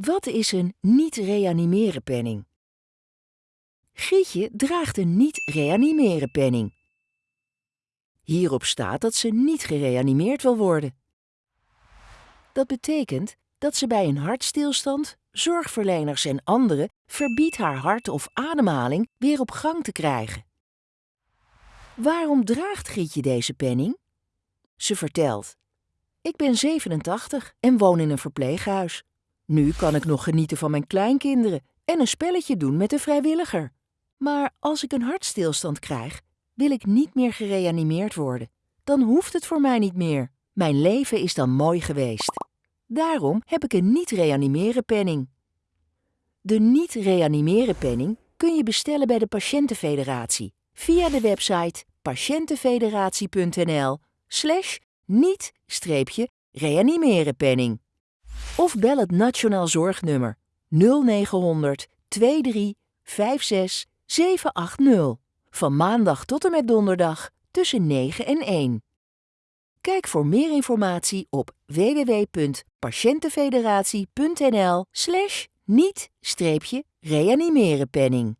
Wat is een niet-reanimeren penning? Gietje draagt een niet-reanimeren penning. Hierop staat dat ze niet gereanimeerd wil worden. Dat betekent dat ze bij een hartstilstand zorgverleners en anderen verbiedt haar hart of ademhaling weer op gang te krijgen. Waarom draagt Gietje deze penning? Ze vertelt: Ik ben 87 en woon in een verpleeghuis. Nu kan ik nog genieten van mijn kleinkinderen en een spelletje doen met een vrijwilliger. Maar als ik een hartstilstand krijg, wil ik niet meer gereanimeerd worden. Dan hoeft het voor mij niet meer. Mijn leven is dan mooi geweest. Daarom heb ik een niet-reanimeren penning. De niet-reanimeren penning kun je bestellen bij de Patiëntenfederatie via de website patiëntenfederatie.nl slash niet-reanimeren penning. Of bel het Nationaal Zorgnummer 0900 23 56 780 van maandag tot en met donderdag tussen 9 en 1. Kijk voor meer informatie op www.patiëntenfederatie.nl slash niet-reanimerenpenning.